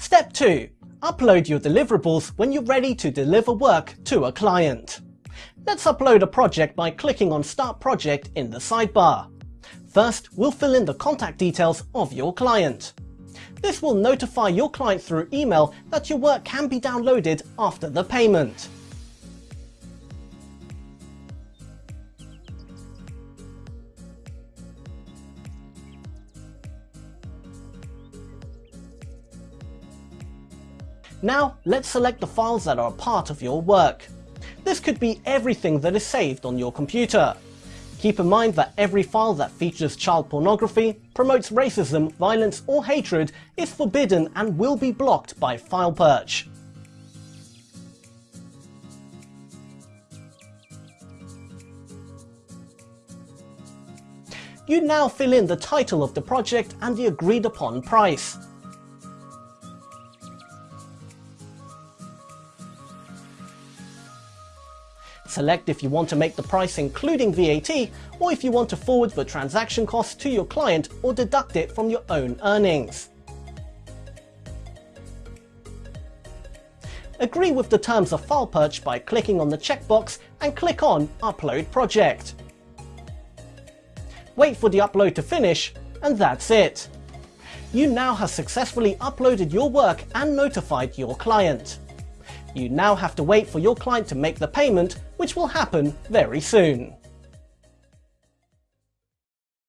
Step 2. Upload your deliverables when you're ready to deliver work to a client. Let's upload a project by clicking on Start Project in the sidebar. First, we'll fill in the contact details of your client. This will notify your client through email that your work can be downloaded after the payment. Now, let's select the files that are a part of your work. This could be everything that is saved on your computer. Keep in mind that every file that features child pornography, promotes racism, violence or hatred is forbidden and will be blocked by file FilePerch. You now fill in the title of the project and the agreed upon price. Select if you want to make the price including VAT or if you want to forward the transaction costs to your client or deduct it from your own earnings. Agree with the terms of file FilePerch by clicking on the checkbox and click on Upload Project. Wait for the upload to finish and that's it. You now have successfully uploaded your work and notified your client. You now have to wait for your client to make the payment, which will happen very soon.